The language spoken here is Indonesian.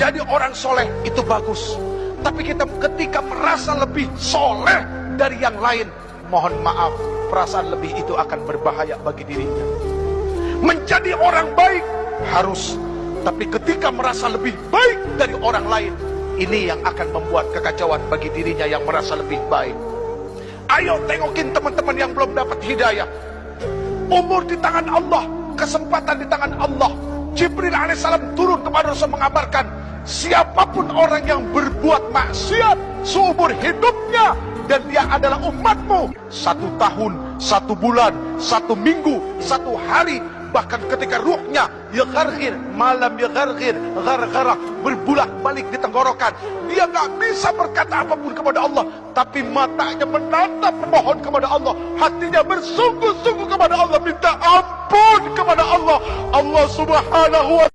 menjadi orang soleh itu bagus. Tapi kita ketika merasa lebih soleh dari yang lain, mohon maaf, perasaan lebih itu akan berbahaya bagi dirinya. Menjadi orang baik harus, tapi ketika merasa lebih baik dari orang lain, ini yang akan membuat kekacauan bagi dirinya yang merasa lebih baik. Ayo tengokin teman-teman yang belum dapat hidayah. Umur di tangan Allah, kesempatan di tangan Allah. Jibril alaihissalam turun kepada Rasul mengabarkan, siapa pun orang yang berbuat maksiat seumur hidupnya dan dia adalah umatmu satu tahun, satu bulan, satu minggu, satu hari bahkan ketika ruhnya ya gargir malam ya gargir gargara berbulak balik di tenggorokan dia nggak bisa berkata apa pun kepada Allah tapi matanya menatap memohon kepada Allah hatinya bersungguh-sungguh kepada Allah Allah subhanahu wa